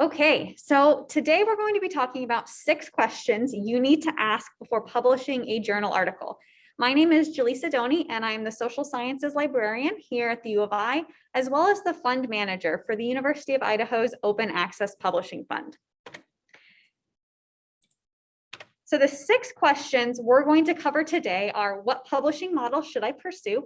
Okay, so today we're going to be talking about six questions you need to ask before publishing a journal article. My name is Jaleesa Doney and I'm the social sciences librarian here at the U of I, as well as the fund manager for the University of Idaho's Open Access Publishing Fund. So the six questions we're going to cover today are what publishing model should I pursue?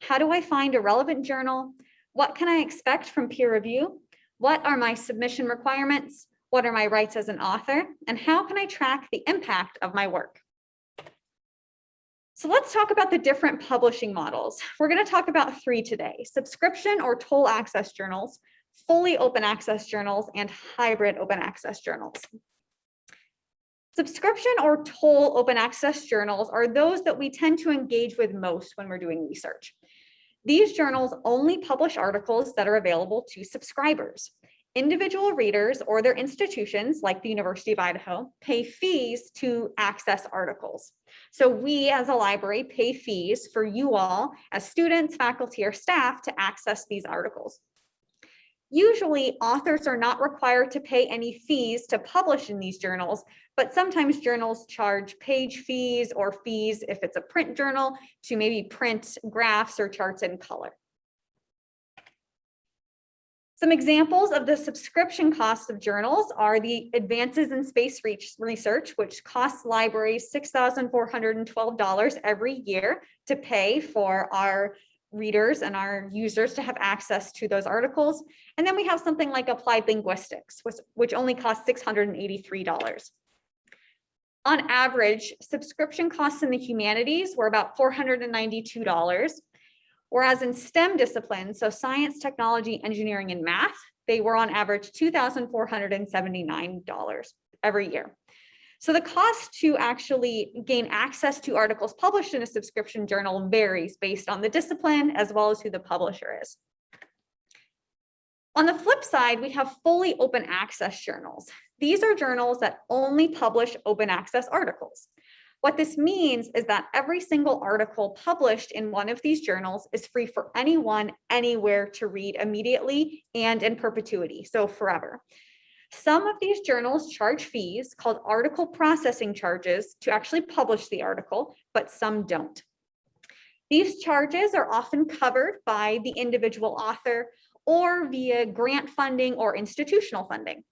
How do I find a relevant journal? What can I expect from peer review? What are my submission requirements? What are my rights as an author? And how can I track the impact of my work? So let's talk about the different publishing models. We're going to talk about three today, subscription or toll access journals, fully open access journals, and hybrid open access journals. Subscription or toll open access journals are those that we tend to engage with most when we're doing research. These journals only publish articles that are available to subscribers. Individual readers or their institutions, like the University of Idaho, pay fees to access articles. So we as a library pay fees for you all as students, faculty, or staff to access these articles. Usually authors are not required to pay any fees to publish in these journals, but sometimes journals charge page fees or fees if it's a print journal to maybe print graphs or charts in color. Some examples of the subscription costs of journals are the Advances in Space Research, which costs libraries $6,412 every year to pay for our readers and our users to have access to those articles. And then we have something like applied linguistics, which, which only costs $683. On average, subscription costs in the humanities were about $492, whereas in STEM disciplines, so science, technology, engineering, and math, they were on average $2,479 every year. So the cost to actually gain access to articles published in a subscription journal varies based on the discipline as well as who the publisher is. On the flip side, we have fully open access journals. These are journals that only publish open access articles. What this means is that every single article published in one of these journals is free for anyone, anywhere to read immediately and in perpetuity, so forever. Some of these journals charge fees called article processing charges to actually publish the article, but some don't. These charges are often covered by the individual author or via grant funding or institutional funding.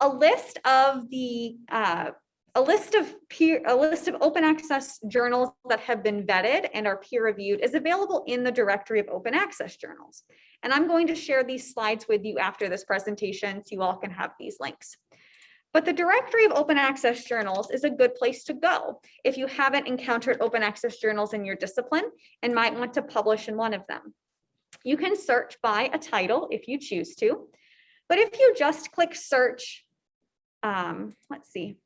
A list of the uh, a list of peer a list of open access journals that have been vetted and are peer reviewed is available in the directory of open access journals. And I'm going to share these slides with you after this presentation so you all can have these links. But the directory of open access journals is a good place to go if you haven't encountered open access journals in your discipline and might want to publish in one of them. You can search by a title if you choose to, but if you just click search, um, let's see,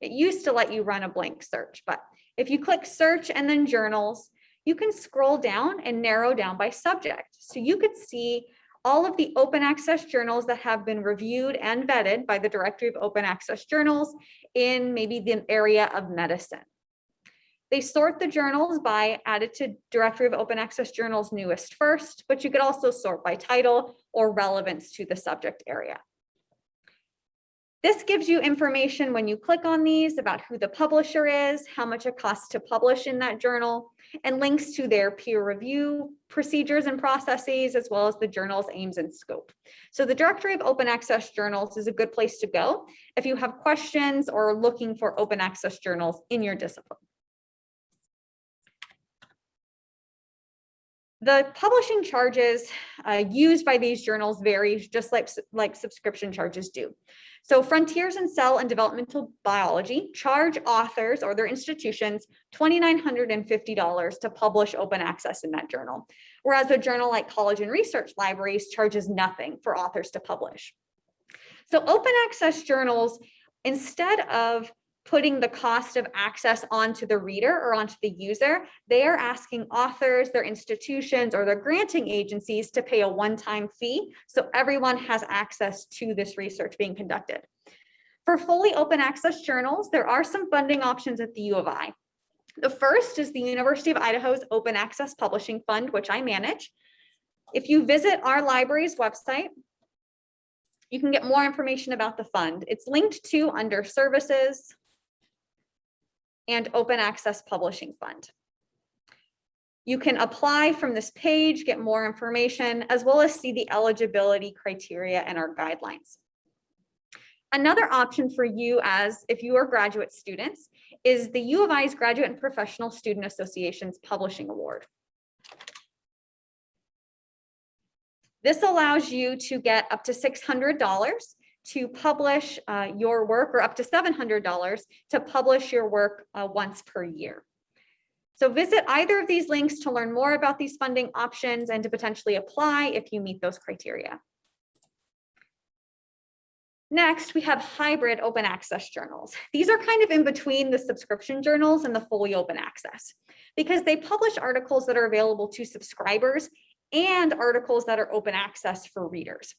it used to let you run a blank search, but if you click search and then journals, you can scroll down and narrow down by subject. So you could see all of the open access journals that have been reviewed and vetted by the Directory of Open Access Journals in maybe the area of medicine. They sort the journals by added to Directory of Open Access Journals newest first, but you could also sort by title or relevance to the subject area. This gives you information when you click on these about who the publisher is, how much it costs to publish in that journal, and links to their peer review procedures and processes, as well as the journal's aims and scope. So the Directory of Open Access Journals is a good place to go if you have questions or are looking for open access journals in your discipline. The publishing charges uh, used by these journals vary just like, like subscription charges do. So Frontiers in Cell and Developmental Biology charge authors or their institutions $2,950 to publish open access in that journal, whereas a journal like College and Research Libraries charges nothing for authors to publish. So open access journals, instead of putting the cost of access onto the reader or onto the user, they are asking authors, their institutions, or their granting agencies to pay a one-time fee so everyone has access to this research being conducted. For fully open access journals, there are some funding options at the U of I. The first is the University of Idaho's Open Access Publishing Fund, which I manage. If you visit our library's website, You can get more information about the fund. It's linked to under services and open access publishing fund. You can apply from this page, get more information, as well as see the eligibility criteria and our guidelines. Another option for you as if you are graduate students is the U of I's Graduate and Professional Student Association's Publishing Award. This allows you to get up to $600 to publish uh, your work or up to $700 to publish your work uh, once per year. So visit either of these links to learn more about these funding options and to potentially apply if you meet those criteria. Next, we have hybrid open access journals. These are kind of in between the subscription journals and the fully open access because they publish articles that are available to subscribers and articles that are open access for readers.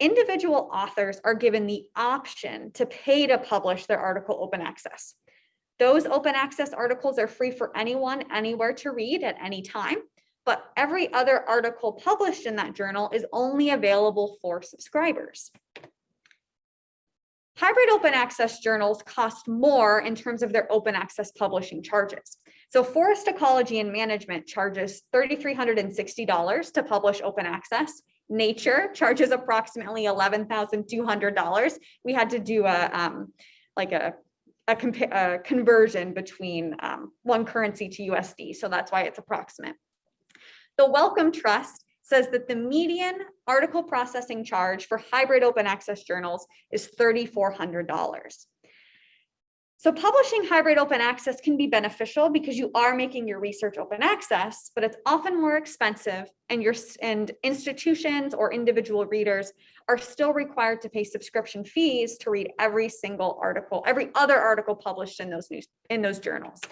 Individual authors are given the option to pay to publish their article open access. Those open access articles are free for anyone, anywhere to read at any time, but every other article published in that journal is only available for subscribers. Hybrid open access journals cost more in terms of their open access publishing charges. So Forest Ecology and Management charges $3,360 to publish open access. Nature charges approximately $11,200. We had to do a um, like a a, a conversion between um, one currency to USD. So that's why it's approximate. The Wellcome Trust says that the median article processing charge for hybrid open access journals is $3,400. So publishing hybrid open access can be beneficial because you are making your research open access, but it's often more expensive and your and institutions or individual readers are still required to pay subscription fees to read every single article, every other article published in those news in those journals.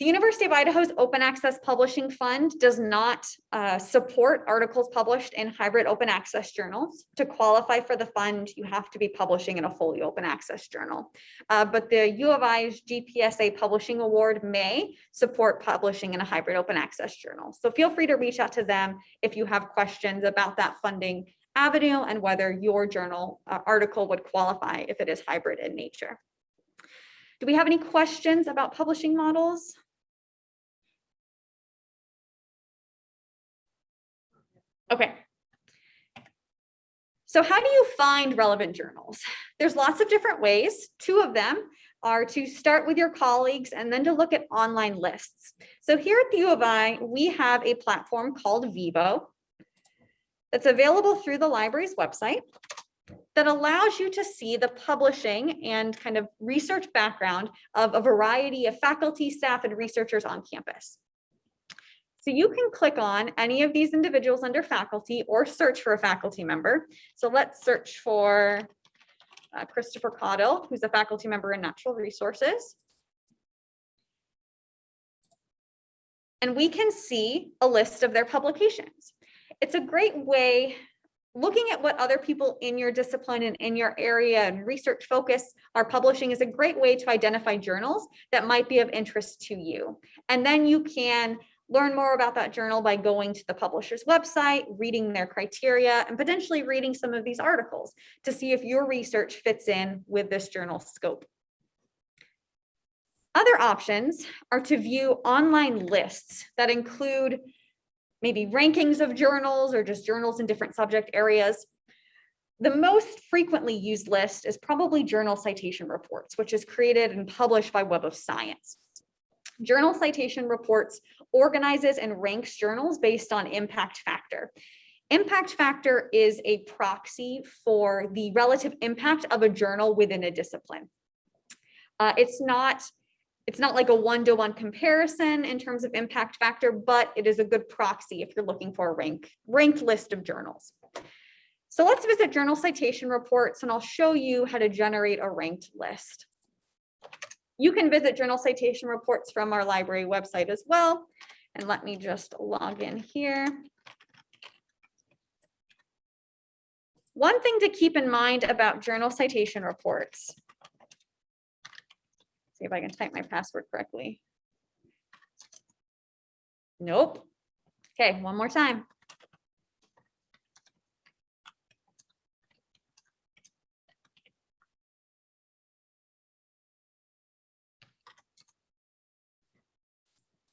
The University of Idaho's Open Access Publishing Fund does not uh, support articles published in hybrid open access journals. To qualify for the fund, you have to be publishing in a fully open access journal. Uh, but the U of I's GPSA Publishing Award may support publishing in a hybrid open access journal. So feel free to reach out to them if you have questions about that funding avenue and whether your journal uh, article would qualify if it is hybrid in nature. Do we have any questions about publishing models? Okay. So how do you find relevant journals? There's lots of different ways. Two of them are to start with your colleagues and then to look at online lists. So here at the U of I, we have a platform called Vivo that's available through the library's website that allows you to see the publishing and kind of research background of a variety of faculty, staff, and researchers on campus. So you can click on any of these individuals under faculty or search for a faculty member. So let's search for uh, Christopher Caudill, who's a faculty member in natural resources. And we can see a list of their publications. It's a great way looking at what other people in your discipline and in your area and research focus are publishing is a great way to identify journals that might be of interest to you. And then you can learn more about that journal by going to the publisher's website, reading their criteria, and potentially reading some of these articles to see if your research fits in with this journal scope. Other options are to view online lists that include maybe rankings of journals or just journals in different subject areas. The most frequently used list is probably Journal Citation Reports, which is created and published by Web of Science. Journal Citation Reports organizes and ranks journals based on impact factor. Impact factor is a proxy for the relative impact of a journal within a discipline. Uh, it's not it's not like a one-to-one -one comparison in terms of impact factor, but it is a good proxy if you're looking for a rank, ranked list of journals. So let's visit journal citation reports and I'll show you how to generate a ranked list. You can visit journal citation reports from our library website as well. And let me just log in here. One thing to keep in mind about journal citation reports. See if I can type my password correctly. Nope. Okay, one more time.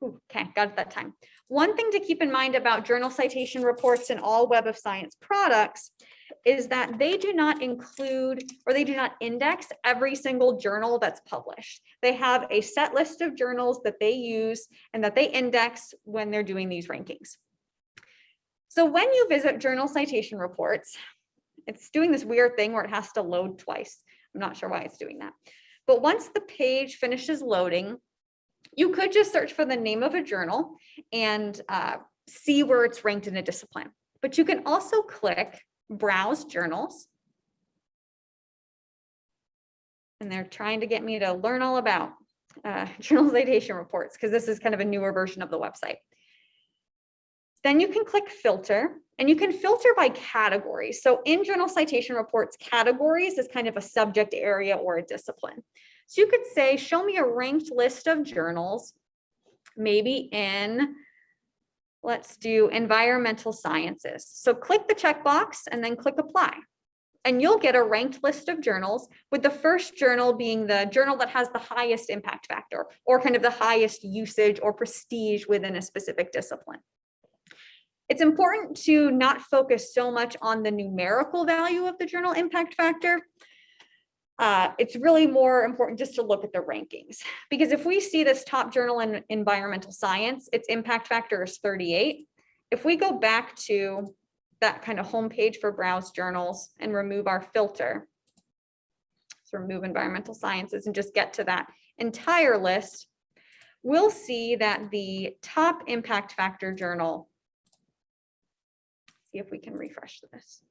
Okay, got it that time. One thing to keep in mind about journal citation reports and all Web of Science products is that they do not include or they do not index every single journal that's published. They have a set list of journals that they use and that they index when they're doing these rankings. So when you visit journal citation reports, it's doing this weird thing where it has to load twice. I'm not sure why it's doing that. But once the page finishes loading, you could just search for the name of a journal and uh, see where it's ranked in a discipline. But you can also click browse journals. And they're trying to get me to learn all about uh, journal citation reports because this is kind of a newer version of the website. Then you can click filter and you can filter by categories. So in journal citation reports, categories is kind of a subject area or a discipline. So you could say, show me a ranked list of journals, maybe in, let's do environmental sciences. So click the checkbox and then click apply. And you'll get a ranked list of journals with the first journal being the journal that has the highest impact factor or kind of the highest usage or prestige within a specific discipline. It's important to not focus so much on the numerical value of the journal impact factor, uh, it's really more important just to look at the rankings because if we see this top journal in environmental science, its impact factor is 38. If we go back to that kind of homepage for browse journals and remove our filter, so remove environmental sciences and just get to that entire list, we'll see that the top impact factor journal, see if we can refresh this.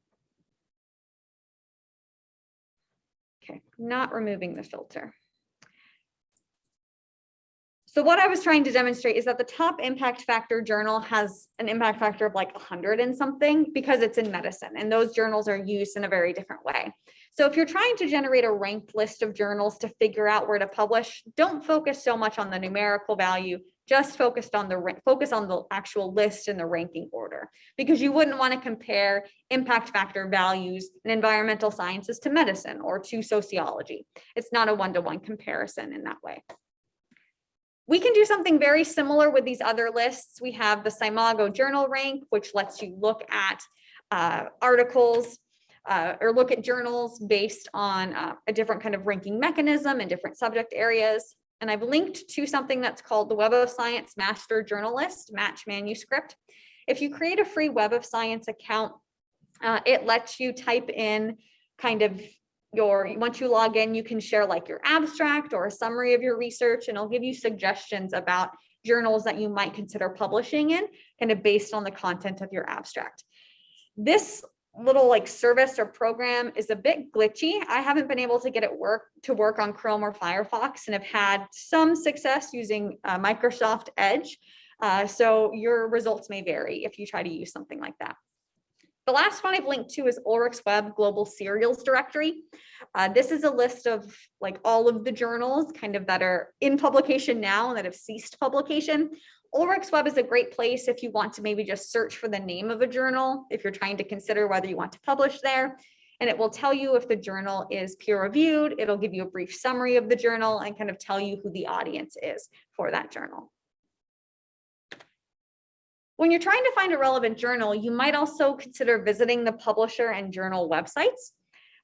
Okay, not removing the filter. So what I was trying to demonstrate is that the top impact factor journal has an impact factor of like 100 and something because it's in medicine and those journals are used in a very different way. So if you're trying to generate a ranked list of journals to figure out where to publish, don't focus so much on the numerical value, just focused on the focus on the actual list and the ranking order because you wouldn't want to compare impact factor values in environmental sciences to medicine or to sociology. It's not a one-to-one -one comparison in that way. We can do something very similar with these other lists. We have the SCImago journal rank, which lets you look at uh, articles uh, or look at journals based on uh, a different kind of ranking mechanism in different subject areas. And I've linked to something that's called the Web of Science Master Journal List Match Manuscript. If you create a free Web of Science account, uh, it lets you type in kind of your, once you log in, you can share like your abstract or a summary of your research and it'll give you suggestions about journals that you might consider publishing in, kind of based on the content of your abstract. This little like service or program is a bit glitchy. I haven't been able to get it work to work on Chrome or Firefox and have had some success using uh, Microsoft Edge. Uh, so your results may vary if you try to use something like that. The last one I've linked to is Ulrich's Web Global Serials Directory. Uh, this is a list of like all of the journals kind of that are in publication now and that have ceased publication. Ulrich's Web is a great place if you want to maybe just search for the name of a journal, if you're trying to consider whether you want to publish there. And it will tell you if the journal is peer reviewed. It'll give you a brief summary of the journal and kind of tell you who the audience is for that journal. When you're trying to find a relevant journal, you might also consider visiting the publisher and journal websites,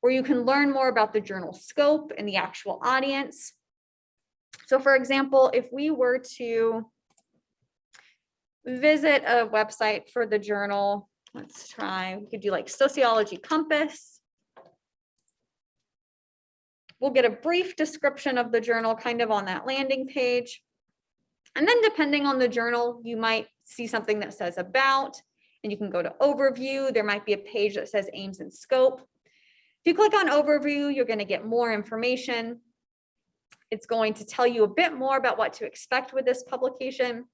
where you can learn more about the journal scope and the actual audience. So for example, if we were to visit a website for the journal. Let's try, we could do like Sociology Compass. We'll get a brief description of the journal kind of on that landing page. And then depending on the journal, you might see something that says about, and you can go to overview. There might be a page that says aims and scope. If you click on overview, you're gonna get more information. It's going to tell you a bit more about what to expect with this publication.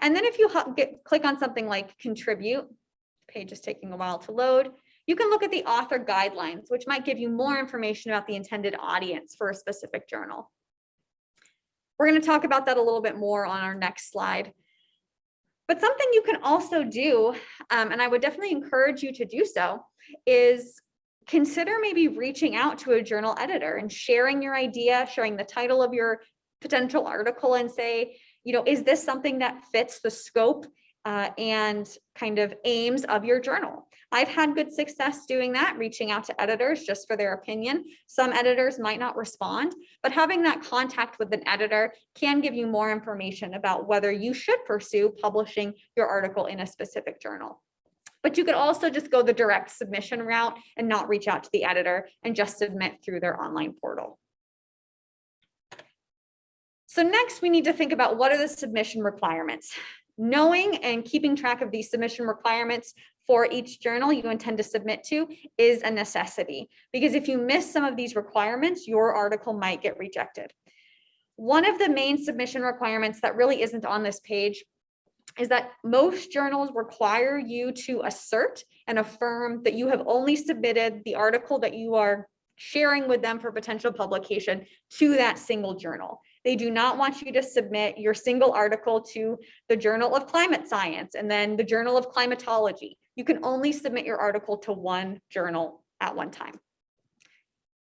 And then if you get, click on something like contribute, page is taking a while to load, you can look at the author guidelines, which might give you more information about the intended audience for a specific journal. We're going to talk about that a little bit more on our next slide. But something you can also do, um, and I would definitely encourage you to do so, is consider maybe reaching out to a journal editor and sharing your idea, sharing the title of your potential article and say, you know, is this something that fits the scope uh, and kind of aims of your journal? I've had good success doing that, reaching out to editors just for their opinion. Some editors might not respond, but having that contact with an editor can give you more information about whether you should pursue publishing your article in a specific journal. But you could also just go the direct submission route and not reach out to the editor and just submit through their online portal. So next we need to think about what are the submission requirements. Knowing and keeping track of these submission requirements for each journal you intend to submit to is a necessity because if you miss some of these requirements, your article might get rejected. One of the main submission requirements that really isn't on this page is that most journals require you to assert and affirm that you have only submitted the article that you are sharing with them for potential publication to that single journal. They do not want you to submit your single article to the Journal of Climate Science and then the Journal of Climatology. You can only submit your article to one journal at one time.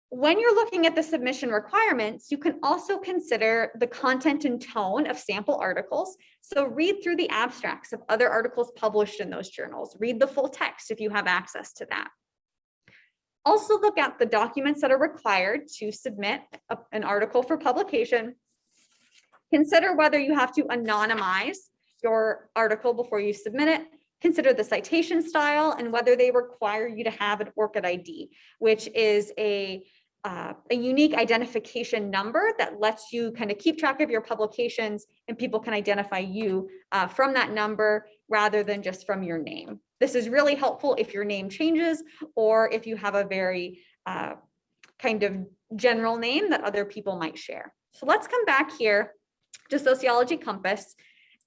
When you're looking at the submission requirements, you can also consider the content and tone of sample articles. So read through the abstracts of other articles published in those journals. Read the full text if you have access to that. Also look at the documents that are required to submit a- an article for publication. Consider whether you have to anonymize your article before you submit it. Consider the citation style and whether they require you to have an ORCID ID, which is a, uh, a unique identification number that lets you kind of keep track of your publications and people can identify you uh, from that number rather than just from your name. This is really helpful if your name changes or if you have a very uh, kind of general name that other people might share. So let's come back here to Sociology Compass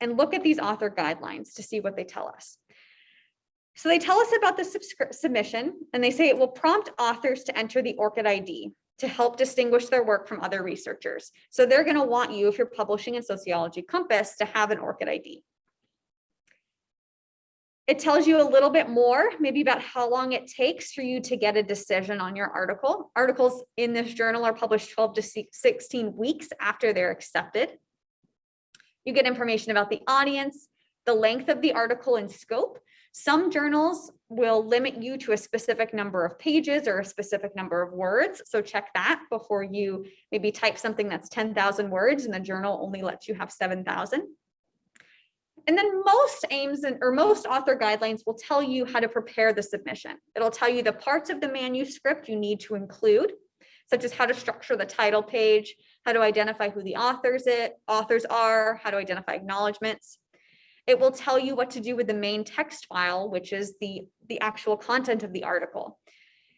and look at these author guidelines to see what they tell us. So they tell us about the submission and they say it will prompt authors to enter the ORCID ID to help distinguish their work from other researchers. So they're going to want you, if you're publishing in Sociology Compass, to have an ORCID ID. It tells you a little bit more, maybe about how long it takes for you to get a decision on your article. Articles in this journal are published 12 to 16 weeks after they're accepted. You get information about the audience, the length of the article and scope. Some journals will limit you to a specific number of pages or a specific number of words. So check that before you maybe type something that's 10,000 words and the journal only lets you have 7,000. And then most aims and or most author guidelines will tell you how to prepare the submission. It'll tell you the parts of the manuscript you need to include, such as how to structure the title page, how to identify who the authors it authors are, how to identify acknowledgements. It will tell you what to do with the main text file, which is the, the actual content of the article.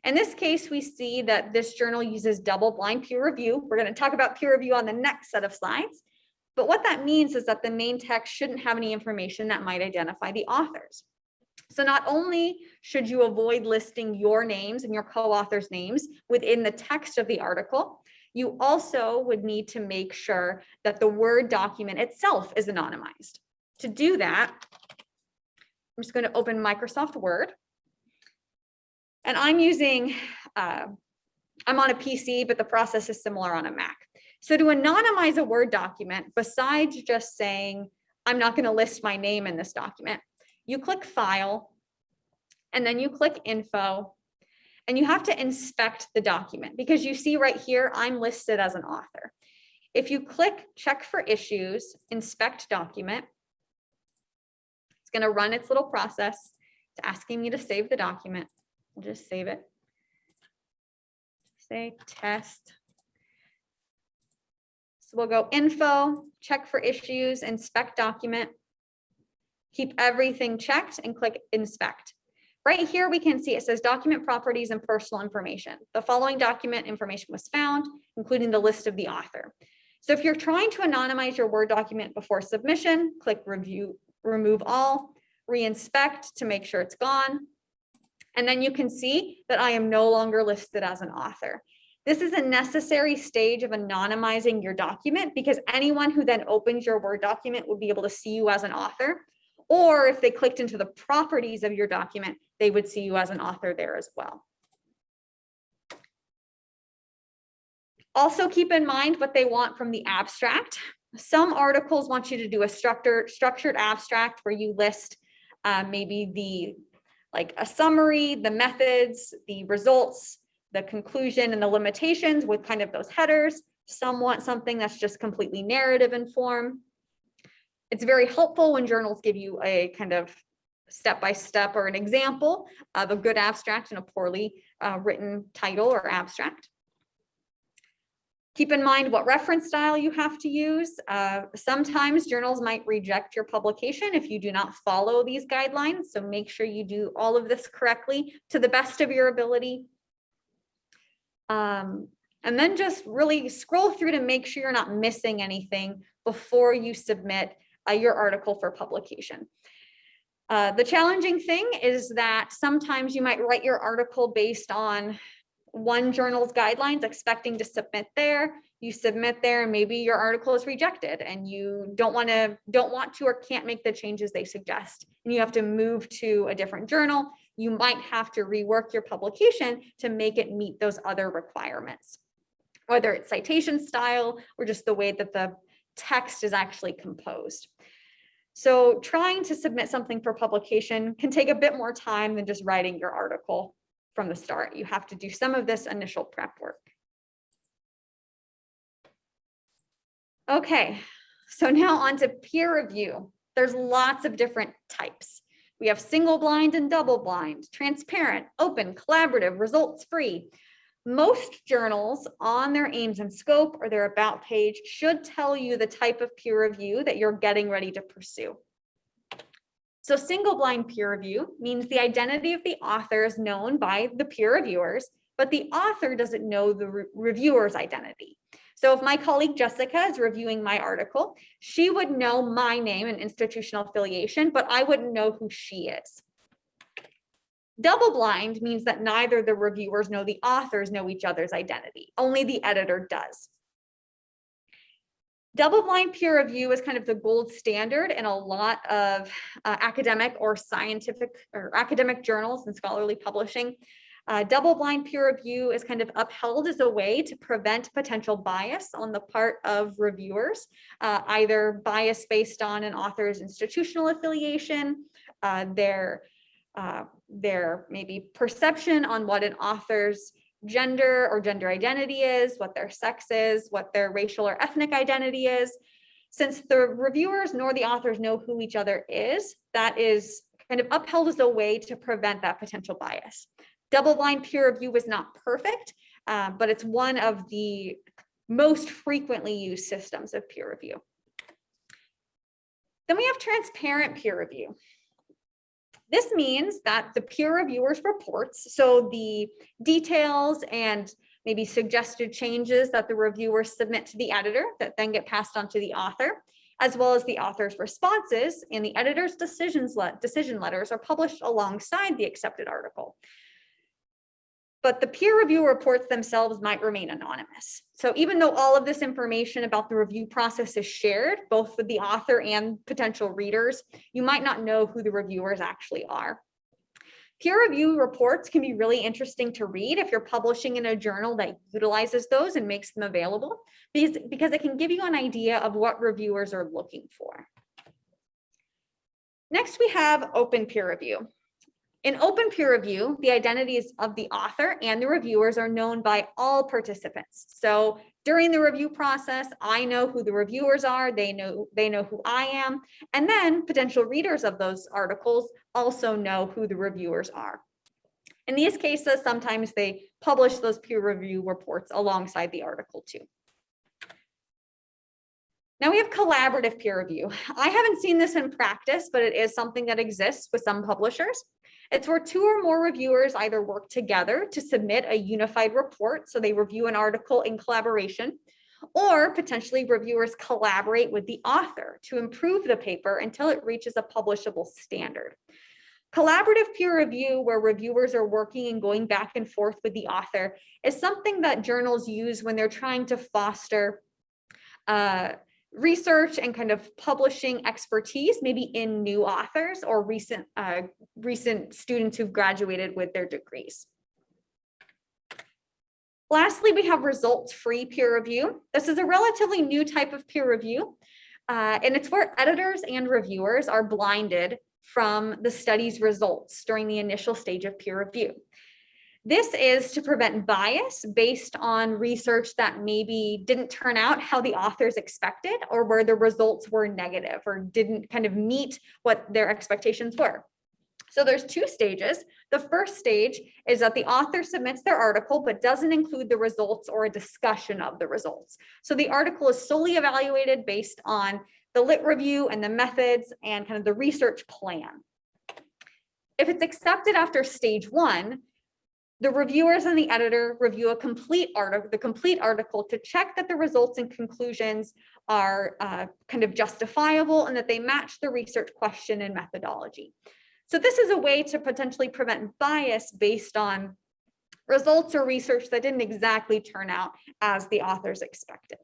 In this case, we see that this journal uses double blind peer review. We're going to talk about peer review on the next set of slides. But what that means is that the main text shouldn't have any information that might identify the authors. So not only should you avoid listing your names and your co-authors names within the text of the article, you also would need to make sure that the Word document itself is anonymized. To do that, I'm just going to open Microsoft Word. And I'm using, uh, I'm on a PC, but the process is similar on a Mac. So to anonymize a Word document, besides just saying, I'm not going to list my name in this document, you click File, and then you click Info, and you have to inspect the document because you see right here, I'm listed as an author. If you click Check for Issues, Inspect Document, it's going to run its little process. It's asking me to save the document. I'll just save it. Say test we'll go info, check for issues, inspect document. Keep everything checked and click inspect. Right here, we can see it says document properties and personal information. The following document information was found, including the list of the author. So if you're trying to anonymize your Word document before submission, click review, remove all, reinspect to make sure it's gone. And then you can see that I am no longer listed as an author. This is a necessary stage of anonymizing your document because anyone who then opens your Word document will be able to see you as an author. Or if they clicked into the properties of your document, they would see you as an author there as well. Also keep in mind what they want from the abstract. Some articles want you to do a structured, structured abstract where you list uh, maybe the, like a summary, the methods, the results, the conclusion and the limitations with kind of those headers. Some want something that's just completely narrative in form. It's very helpful when journals give you a kind of step-by-step or an example of a good abstract and a poorly uh, written title or abstract. Keep in mind what reference style you have to use. Uh, sometimes journals might reject your publication if you do not follow these guidelines. So make sure you do all of this correctly to the best of your ability. Um, and then just really scroll through to make sure you're not missing anything before you submit uh, your article for publication. Uh, the challenging thing is that sometimes you might write your article based on one journal's guidelines expecting to submit there. You submit there and maybe your article is rejected and you don't want to don't want to or can't make the changes they suggest. And you have to move to a different journal you might have to rework your publication to make it meet those other requirements whether it's citation style or just the way that the text is actually composed so trying to submit something for publication can take a bit more time than just writing your article from the start. You have to do some of this initial prep work. Okay, so now on to peer review. There's lots of different types. We have single blind and double blind, transparent, open, collaborative, results free. Most journals on their aims and scope or their about page should tell you the type of peer review that you're getting ready to pursue. So single blind peer review means the identity of the author is known by the peer reviewers, but the author doesn't know the re reviewer's identity. So if my colleague Jessica is reviewing my article, she would know my name and institutional affiliation, but I wouldn't know who she is. Double blind means that neither the reviewers nor the authors know each other's identity, only the editor does. Double blind peer review is kind of the gold standard in a lot of uh, academic or scientific or academic journals and scholarly publishing. Uh, double blind peer review is kind of upheld as a way to prevent potential bias on the part of reviewers, uh, either bias based on an author's institutional affiliation, uh, their, uh, their maybe perception on what an author's gender or gender identity is, what their sex is, what their racial or ethnic identity is. Since the reviewers nor the authors know who each other is, that is kind of upheld as a way to prevent that potential bias. Double-blind peer review is not perfect, uh, but it's one of the most frequently used systems of peer review. Then we have transparent peer review. This means that the peer reviewers reports, so the details and maybe suggested changes that the reviewers submit to the editor that then get passed on to the author, as well as the author's responses and the editor's decisions le decision letters are published alongside the accepted article but the peer review reports themselves might remain anonymous. So even though all of this information about the review process is shared, both with the author and potential readers, you might not know who the reviewers actually are. Peer review reports can be really interesting to read if you're publishing in a journal that utilizes those and makes them available, because, because it can give you an idea of what reviewers are looking for. Next, we have open peer review. In open peer review, the identities of the author and the reviewers are known by all participants. So during the review process, I know who the reviewers are, they know, they know who I am, and then potential readers of those articles also know who the reviewers are. In these cases, sometimes they publish those peer review reports alongside the article too. Now we have collaborative peer review. I haven't seen this in practice, but it is something that exists with some publishers. It's where two or more reviewers either work together to submit a unified report, so they review an article in collaboration, or potentially reviewers collaborate with the author to improve the paper until it reaches a publishable standard. Collaborative peer review, where reviewers are working and going back and forth with the author, is something that journals use when they're trying to foster uh, research and kind of publishing expertise, maybe in new authors or recent, uh, recent students who've graduated with their degrees. Lastly, we have results-free peer review. This is a relatively new type of peer review, uh, and it's where editors and reviewers are blinded from the study's results during the initial stage of peer review. This is to prevent bias based on research that maybe didn't turn out how the authors expected or where the results were negative or didn't kind of meet what their expectations were. So there's two stages. The first stage is that the author submits their article, but doesn't include the results or a discussion of the results. So the article is solely evaluated based on the lit review and the methods and kind of the research plan. If it's accepted after stage one, the reviewers and the editor review a complete article, the complete article to check that the results and conclusions are uh, kind of justifiable and that they match the research question and methodology. So this is a way to potentially prevent bias based on results or research that didn't exactly turn out as the authors expected.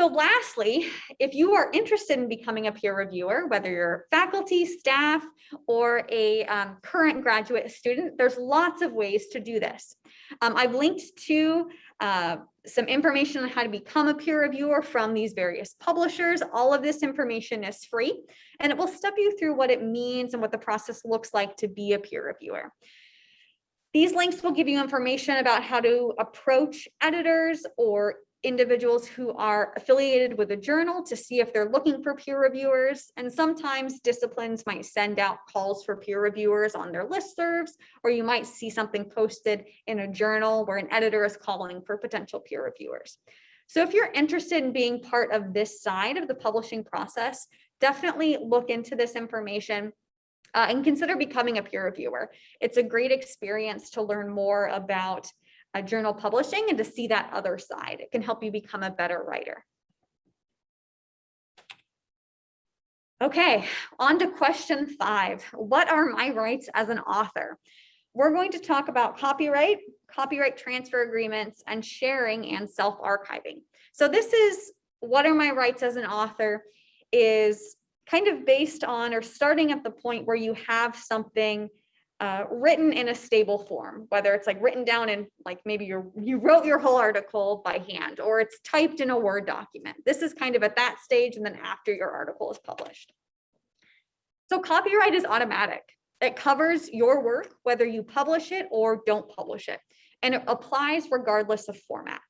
So lastly, if you are interested in becoming a peer reviewer, whether you're faculty, staff, or a um, current graduate student, there's lots of ways to do this. Um, I've linked to uh, some information on how to become a peer reviewer from these various publishers. All of this information is free, and it will step you through what it means and what the process looks like to be a peer reviewer. These links will give you information about how to approach editors or individuals who are affiliated with a journal to see if they're looking for peer reviewers. And sometimes disciplines might send out calls for peer reviewers on their listservs, or you might see something posted in a journal where an editor is calling for potential peer reviewers. So if you're interested in being part of this side of the publishing process, definitely look into this information uh, and consider becoming a peer reviewer. It's a great experience to learn more about a journal publishing and to see that other side. It can help you become a better writer. Okay, on to question five. What are my rights as an author? We're going to talk about copyright, copyright transfer agreements, and sharing and self-archiving. So this is what are my rights as an author is kind of based on or starting at the point where you have something uh, written in a stable form, whether it's like written down in like maybe you you wrote your whole article by hand or it's typed in a Word document. This is kind of at that stage and then after your article is published. So copyright is automatic. It covers your work, whether you publish it or don't publish it, and it applies regardless of format.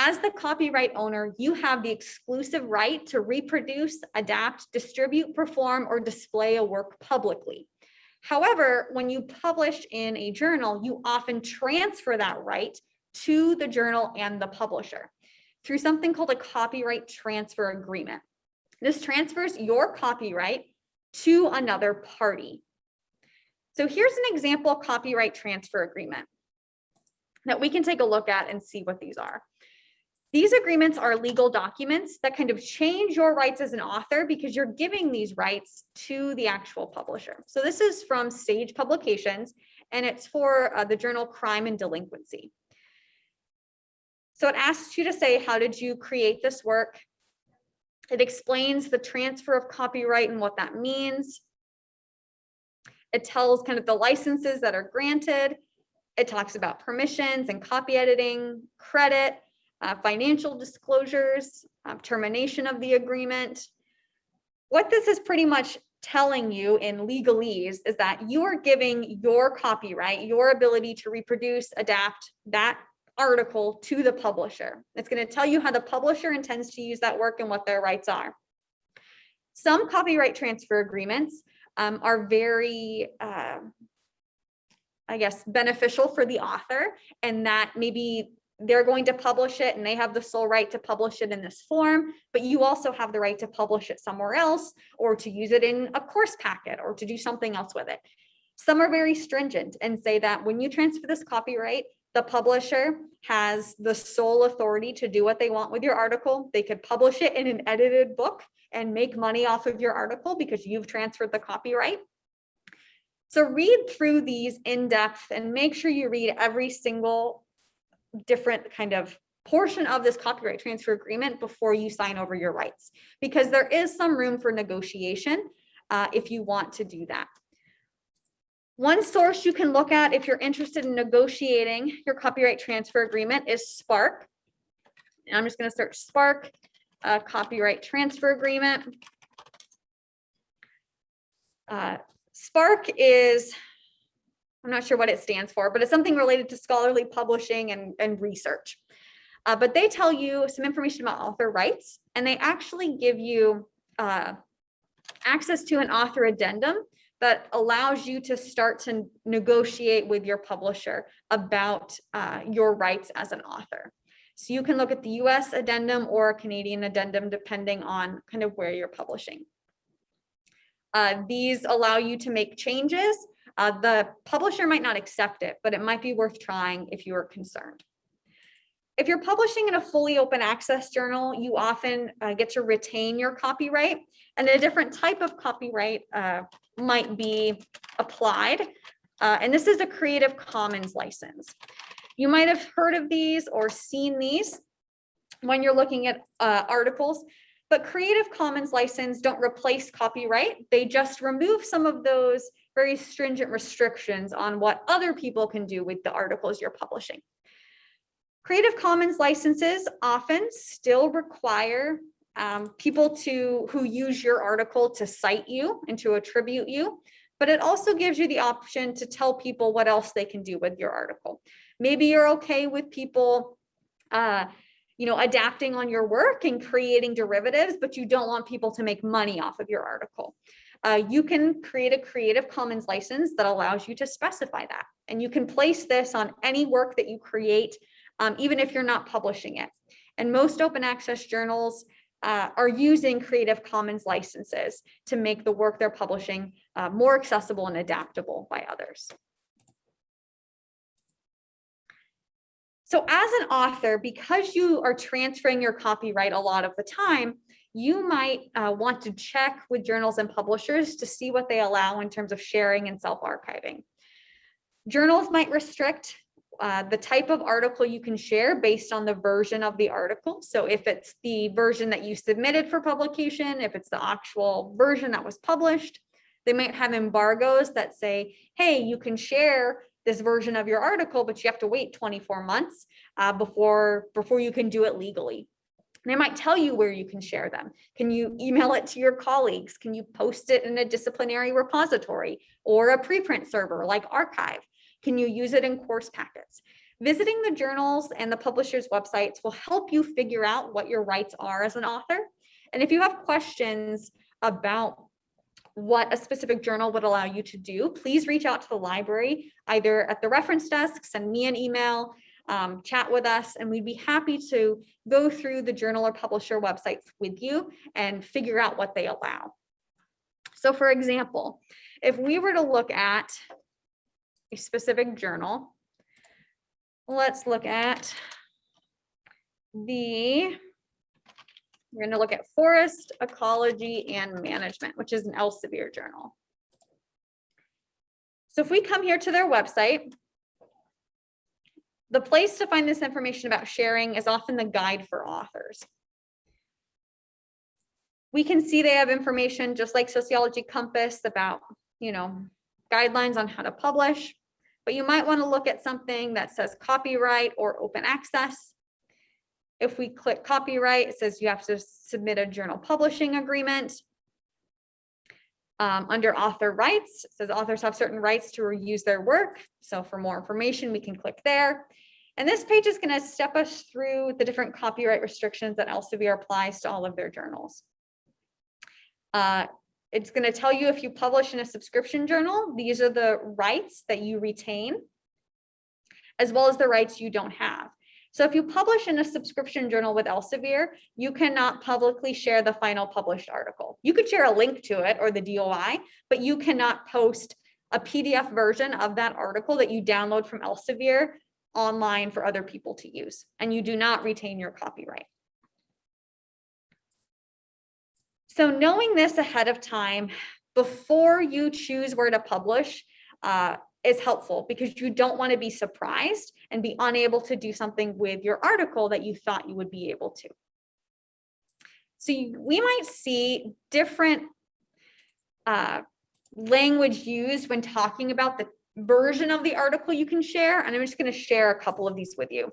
As the copyright owner, you have the exclusive right to reproduce, adapt, distribute, perform, or display a work publicly. However, when you publish in a journal, you often transfer that right to the journal and the publisher through something called a copyright transfer agreement. This transfers your copyright to another party. So here's an example copyright transfer agreement that we can take a look at and see what these are. These agreements are legal documents that kind of change your rights as an author because you're giving these rights to the actual publisher. So this is from Sage Publications, and it's for uh, the journal Crime and Delinquency. So it asks you to say, how did you create this work? It explains the transfer of copyright and what that means. It tells kind of the licenses that are granted. It talks about permissions and copy editing, credit, uh, financial disclosures, uh, termination of the agreement. What this is pretty much telling you in legalese is that you are giving your copyright, your ability to reproduce, adapt that article to the publisher. It's going to tell you how the publisher intends to use that work and what their rights are. Some copyright transfer agreements um, are very, uh, I guess, beneficial for the author and that maybe they're going to publish it and they have the sole right to publish it in this form, but you also have the right to publish it somewhere else or to use it in a course packet or to do something else with it. Some are very stringent and say that when you transfer this copyright, the publisher has the sole authority to do what they want with your article. They could publish it in an edited book and make money off of your article because you've transferred the copyright. So read through these in depth and make sure you read every single different kind of portion of this copyright transfer agreement before you sign over your rights, because there is some room for negotiation. uh, if you want to do that. One source you can look at if you're interested in negotiating your copyright transfer agreement is SPARC. And I'm just going to search SPARC uh, copyright transfer agreement. Uh, SPARC is, I'm not sure what it stands for, but it's something related to scholarly publishing and, and research. Uh, but they tell you some information about author rights, and they actually give you uh, access to an author addendum that allows you to start to negotiate with your publisher about uh, your rights as an author. So you can look at the US addendum or a Canadian addendum, depending on kind of where you're publishing. Uh, these allow you to make changes. Uh, the publisher might not accept it, but it might be worth trying if you are concerned. If you're publishing in a fully open access journal, you often uh, get to retain your copyright and a different type of copyright uh, might be applied. Uh, and this is a Creative Commons license. You might have heard of these or seen these when you're looking at uh, articles. But Creative Commons license don't replace copyright. They just remove some of those very stringent restrictions on what other people can do with the articles you're publishing. Creative Commons licenses often still require um, people to who use your article to cite you and to attribute you, but it also gives you the option to tell people what else they can do with your article. Maybe you're okay with people uh, you know, adapting on your work and creating derivatives, but you don't want people to make money off of your article. Uh, you can create a Creative Commons license that allows you to specify that. And you can place this on any work that you create, um, even if you're not publishing it. And most open access journals uh, are using Creative Commons licenses to make the work they're publishing uh, more accessible and adaptable by others. So as an author, because you are transferring your copyright a lot of the time, you might uh, want to check with journals and publishers to see what they allow in terms of sharing and self-archiving. Journals might restrict uh, the type of article you can share based on the version of the article. So if it's the version that you submitted for publication, if it's the actual version that was published, they might have embargoes that say, hey, you can share this version of your article, but you have to wait 24 months uh, before, before you can do it legally. They might tell you where you can share them. Can you email it to your colleagues? Can you post it in a disciplinary repository or a preprint server like arXiv? Can you use it in course packets? Visiting the journals and the publishers' websites will help you figure out what your rights are as an author. And if you have questions about what a specific journal would allow you to do, please reach out to the library, either at the reference desk, send me an email, um, chat with us, and we'd be happy to go through the journal or publisher websites with you and figure out what they allow. So for example, if we were to look at a specific journal, let's look at the we're going to look at forest, ecology, and management, which is an Elsevier journal. So if we come here to their website, the place to find this information about sharing is often the guide for authors. We can see they have information just like Sociology Compass about, you know, guidelines on how to publish, but you might want to look at something that says copyright or open access if we click copyright, it says you have to submit a journal publishing agreement. Um, under author rights, it says authors have certain rights to reuse their work. So for more information, we can click there. And this page is going to step us through the different copyright restrictions that Elsevier applies to all of their journals. Uh, it's going to tell you if you publish in a subscription journal, these are the rights that you retain, as well as the rights you don't have. So if you publish in a subscription journal with Elsevier, you cannot publicly share the final published article. You could share a link to it or the DOI, but you cannot post a PDF version of that article that you download from Elsevier online for other people to use, and you do not retain your copyright. So knowing this ahead of time, before you choose where to publish, uh, is helpful because you don't want to be surprised and be unable to do something with your article that you thought you would be able to. So you, we might see different uh, language used when talking about the version of the article you can share. And I'm just going to share a couple of these with you.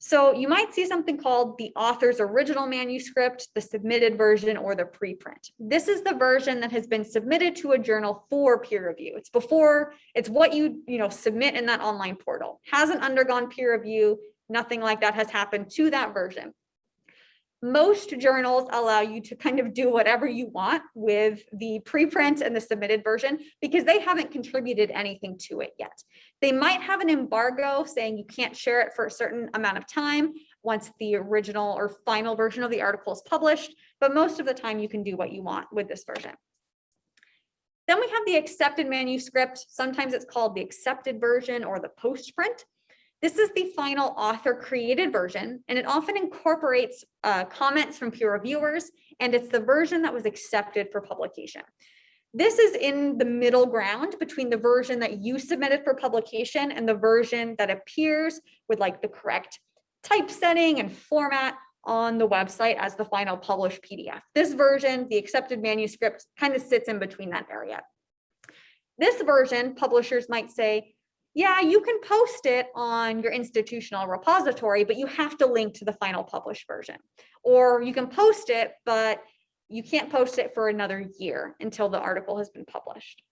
So you might see something called the author's original manuscript, the submitted version, or the preprint. This is the version that has been submitted to a journal for peer review. It's before, it's what you, you know, submit in that online portal. Hasn't undergone peer review, nothing like that has happened to that version most journals allow you to kind of do whatever you want with the preprint and the submitted version because they haven't contributed anything to it yet. They might have an embargo saying you can't share it for a certain amount of time once the original or final version of the article is published, but most of the time you can do what you want with this version. Then we have the accepted manuscript. Sometimes it's called the accepted version or the postprint. This is the final author created version, and it often incorporates uh, comments from peer reviewers, and it's the version that was accepted for publication. This is in the middle ground between the version that you submitted for publication and the version that appears with like the correct typesetting and format on the website as the final published PDF. This version, the accepted manuscript, kind of sits in between that area. This version, publishers might say, yeah, you can post it on your institutional repository, but you have to link to the final published version. Or you can post it, but you can't post it for another year until the article has been published.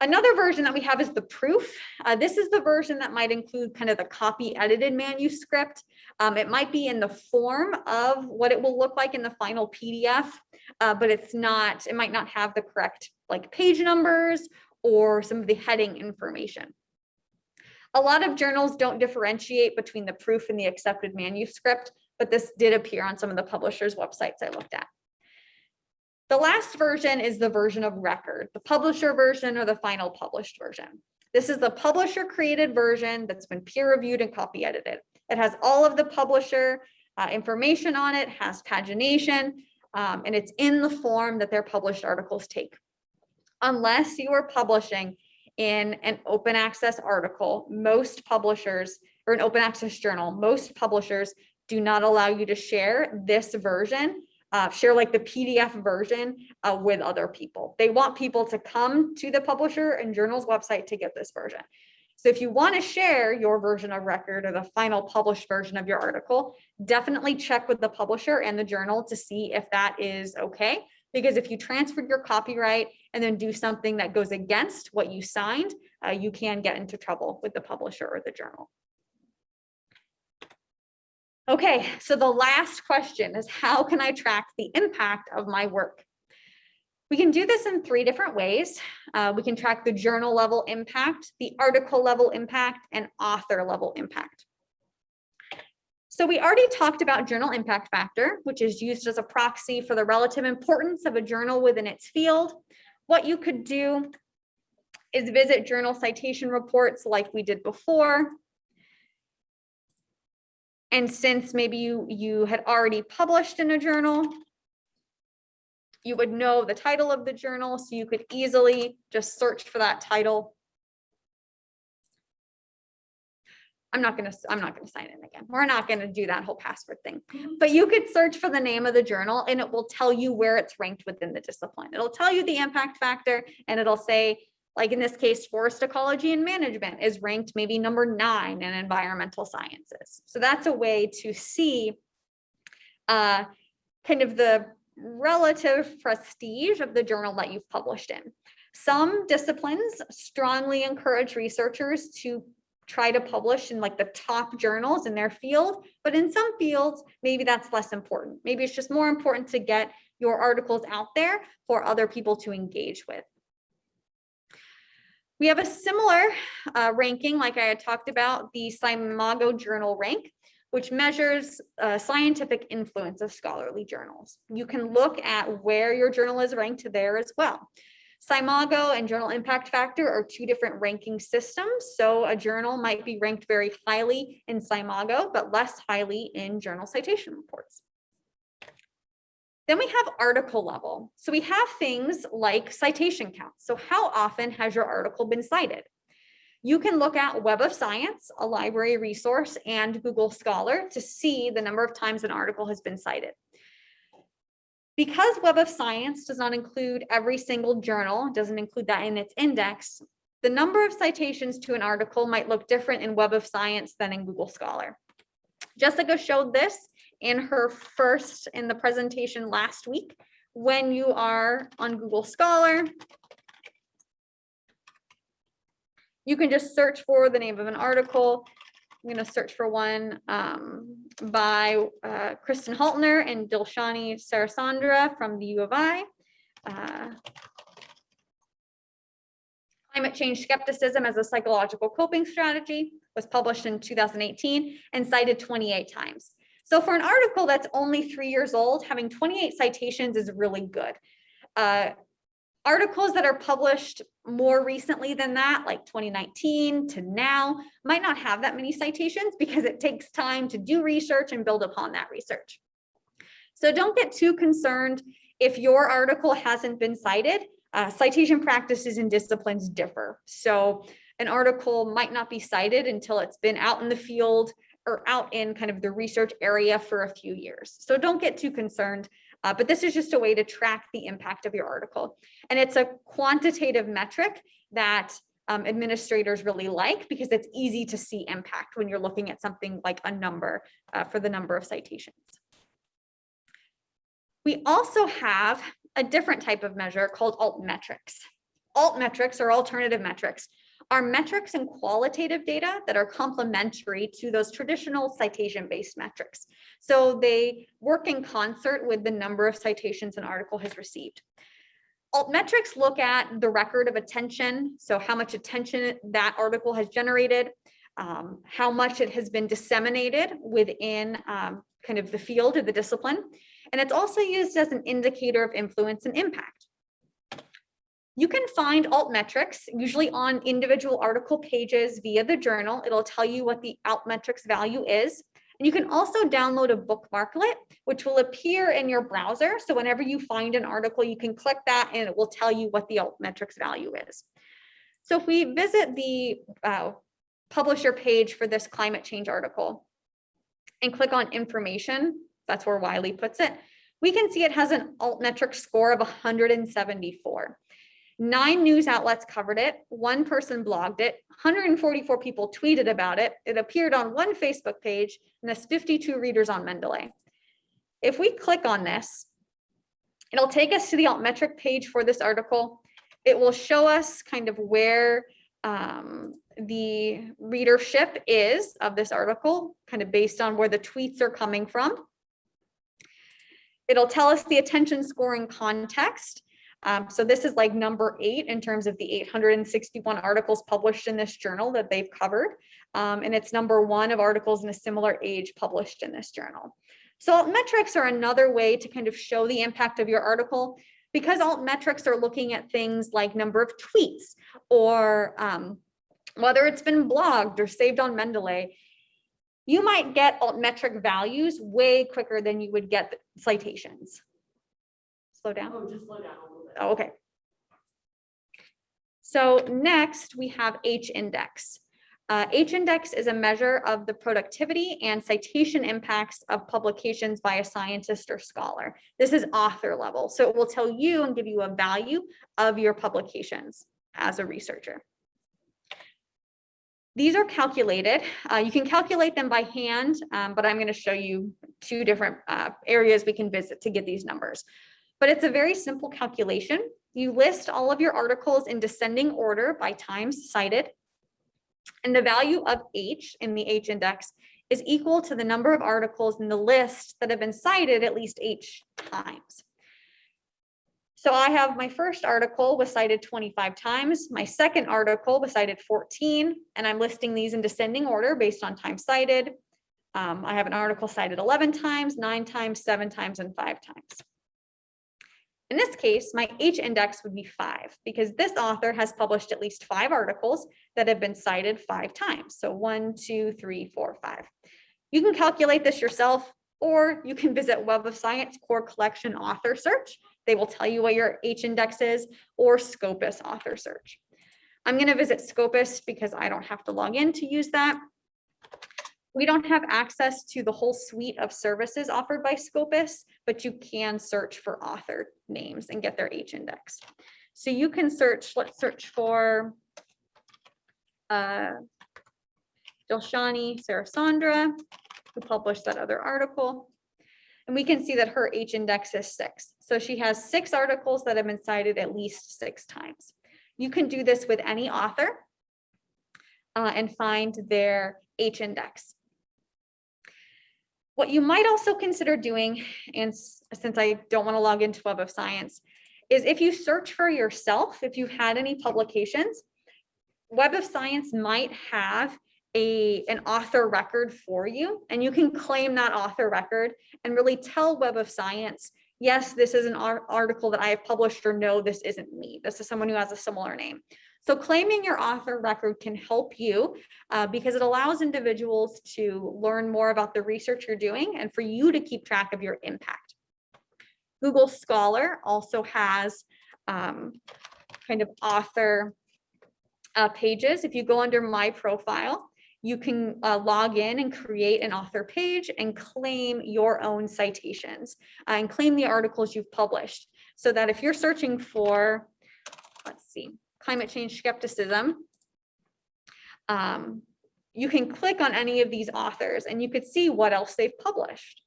Another version that we have is the proof. Uh, this is the version that might include kind of the copy edited manuscript. Um, it might be in the form of what it will look like in the final PDF, uh, but it's not, it might not have the correct like page numbers or some of the heading information. A lot of journals don't differentiate between the proof and the accepted manuscript, but this did appear on some of the publishers' websites I looked at. The last version is the version of record, the publisher version or the final published version. This is the publisher created version that's been peer reviewed and copy edited. It has all of the publisher uh, information on it, has pagination, um, and it's in the form that their published articles take unless you are publishing in an open access article, most publishers or an open access journal, most publishers do not allow you to share this version, uh, share like the PDF version uh, with other people. They want people to come to the publisher and journal's website to get this version. So if you want to share your version of record or the final published version of your article, definitely check with the publisher and the journal to see if that is okay. Because if you transferred your copyright and then do something that goes against what you signed, uh, you can get into trouble with the publisher or the journal. Okay, so the last question is how can I track the impact of my work? We can do this in three different ways. Uh, we can track the journal level impact, the article level impact, and author level impact. So we already talked about journal impact factor, which is used as a proxy for the relative importance of a journal within its field. What you could do is visit journal citation reports like we did before. And since maybe you, you had already published in a journal, you would know the title of the journal, so you could easily just search for that title I'm not gonna, I'm not gonna sign in again. We're not gonna do that whole password thing. But you could search for the name of the journal and it will tell you where it's ranked within the discipline. It'll tell you the impact factor and it'll say, like in this case, forest ecology and management is ranked maybe number nine in environmental sciences. So that's a way to see uh, kind of the relative prestige of the journal that you've published in. Some disciplines strongly encourage researchers to try to publish in like the top journals in their field, but in some fields, maybe that's less important. Maybe it's just more important to get your articles out there for other people to engage with. We have a similar uh, ranking, like I had talked about, the SCImago Journal Rank, which measures uh, scientific influence of scholarly journals. You can look at where your journal is ranked there as well. SCImago and journal impact factor are two different ranking systems. So a journal might be ranked very highly in SCImago, but less highly in journal citation reports. Then we have article level. So we have things like citation count. So how often has your article been cited? You can look at Web of Science, a library resource, and Google Scholar to see the number of times an article has been cited. Because Web of Science does not include every single journal, doesn't include that in its index, the number of citations to an article might look different in Web of Science than in Google Scholar. Jessica showed this in her first in the presentation last week. When you are on Google Scholar, you can just search for the name of an article. I'm going to search for one um, by uh, Kristin Haltinner and Dilshani Sarathchandra from the U of I. Uh, Climate Change Skepticism as a Psychological Coping Strategy was published in 2018 and cited 28 times. So for an article that's only three years old, having 28 citations is really good. Uh, articles that are published more recently than that, like 2019 to now, might not have that many citations because it takes time to do research and build upon that research. So don't get too concerned if your article hasn't been cited. Uh, citation practices and disciplines differ. So an article might not be cited until it's been out in the field or out in kind of the research area for a few years. So don't get too concerned. Uh, but this is just a way to track the impact of your article. And it's a quantitative metric that um, administrators really like because it's easy to see impact when you're looking at something like a number uh, for the number of citations. We also have a different type of measure called alt metrics. Alt metrics or alternative metrics are metrics and qualitative data that are complementary to those traditional citation-based metrics. So they work in concert with the number of citations an article has received. Altmetrics look at the record of attention, so how much attention that article has generated, um, how much it has been disseminated within um, kind of the field of the discipline. And it's also used as an indicator of influence and impact. You can find alt metrics usually on individual article pages via the journal. It'll tell you what the alt metrics value is. And you can also download a bookmarklet, which will appear in your browser. So whenever you find an article, you can click that and it will tell you what the alt metrics value is. So if we visit the uh, publisher page for this climate change article and click on information, that's where Wiley puts it, we can see it has an altmetric score of 174. Nine news outlets covered it. One person blogged it. 144 people tweeted about it. It appeared on one Facebook page and has 52 readers on Mendeley. If we click on this, it'll take us to the altmetric page for this article. It will show us kind of where um, the readership is of this article, kind of based on where the tweets are coming from. It'll tell us the attention scoring context. Um, so this is like number eight in terms of the 861 articles published in this journal that they've covered. Um, and it's number one of articles in a similar age published in this journal. So metrics are another way to kind of show the impact of your article because alt metrics are looking at things like number of tweets or um, whether it's been blogged or saved on Mendeley, you might get altmetric values way quicker than you would get citations. Slow down. Oh, just slow down Oh, okay. So next we have H index. Uh, H index is a measure of the productivity and citation impacts of publications by a scientist or scholar. This is author level. So it will tell you and give you a value of your publications as a researcher. These are calculated. Uh, you can calculate them by hand, um, but I'm going to show you two different uh, areas we can visit to get these numbers. But it's a very simple calculation. You list all of your articles in descending order by times cited. And the value of H in the H index is equal to the number of articles in the list that have been cited at least H times. So I have my first article was cited 25 times. My second article was cited 14, and I'm listing these in descending order based on time cited. Um, I have an article cited 11 times, nine times, seven times, and five times. In this case, my H index would be five because this author has published at least five articles that have been cited five times. So one, two, three, four, five. You can calculate this yourself, or you can visit Web of Science Core Collection Author Search they will tell you what your H index is or Scopus author search. I'm going to visit Scopus because I don't have to log in to use that. We don't have access to the whole suite of services offered by Scopus, but you can search for author names and get their H index. So you can search, let's search for uh, Dilshani Sarathchandra, who published that other article. And we can see that her H index is six. So she has six articles that have been cited at least six times. You can do this with any author uh, and find their H index. What you might also consider doing, and since I don't want to log into Web of Science, is if you search for yourself, if you've had any publications, Web of Science might have a, an author record for you, and you can claim that author record and really tell Web of Science, yes, this is an article that I have published, or no, this isn't me. This is someone who has a similar name. So claiming your author record can help you uh, because it allows individuals to learn more about the research you're doing and for you to keep track of your impact. Google Scholar also has um, kind of author uh, pages. If you go under my profile, you can uh, log in and create an author page and claim your own citations uh, and claim the articles you've published. So that if you're searching for, let's see, climate change skepticism, um, you can click on any of these authors and you could see what else they've published.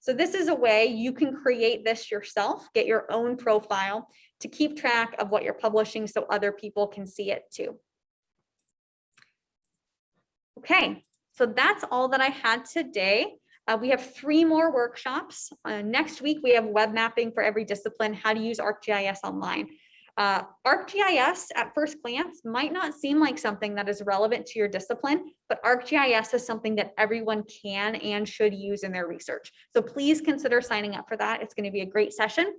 So this is a way you can create this yourself, get your own profile to keep track of what you're publishing so other people can see it too. Okay, so that's all that I had today. Uh, we have three more workshops. Uh, next week, we have web mapping for every discipline, how to use ArcGIS online. Uh, ArcGIS at first glance might not seem like something that is relevant to your discipline, but ArcGIS is something that everyone can and should use in their research. So please consider signing up for that. It's going to be a great session.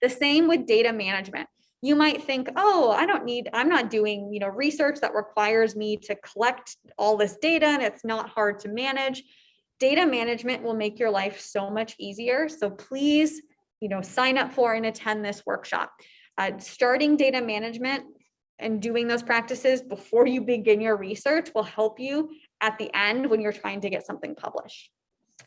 The same with data management. You might think, oh, I don't need, I'm not doing, you know, research that requires me to collect all this data and it's not hard to manage. Data management will make your life so much easier. So please, you know, sign up for and attend this workshop. Uh, starting data management and doing those practices before you begin your research will help you at the end when you're trying to get something published.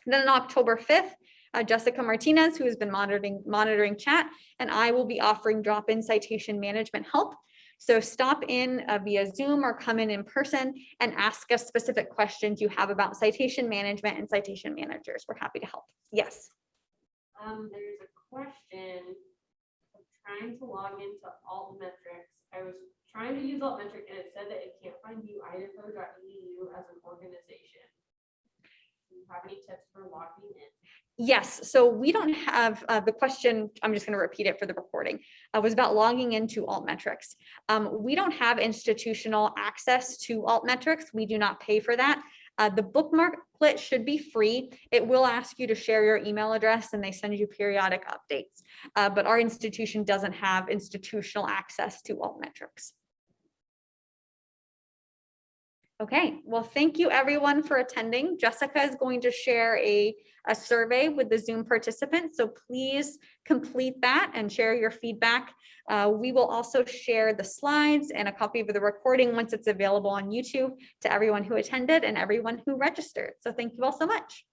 And then on October 5th, uh, Jessica Martinez, who has been monitoring, monitoring chat, and I will be offering drop-in citation management help. So stop in uh, via Zoom or come in in person and ask us specific questions you have about citation management and citation managers. We're happy to help. Yes. Um, there's a question trying to log into altmetrics. I was trying to use altmetric and it said that it can't find you uidaho.edu as an organization. Do you have any tips for logging in? Yes, so we don't have, uh, the question, I'm just gonna repeat it for the recording, uh, was about logging into Altmetrics. Um, we don't have institutional access to Altmetrics. We do not pay for that. Uh, the bookmarklet should be free. It will ask you to share your email address and they send you periodic updates. Uh, but our institution doesn't have institutional access to Altmetrics. Okay, well, thank you everyone for attending. Jessica is going to share a, a survey with the Zoom participants, so please complete that and share your feedback. Uh, we will also share the slides and a copy of the recording once it's available on YouTube to everyone who attended and everyone who registered. So thank you all so much.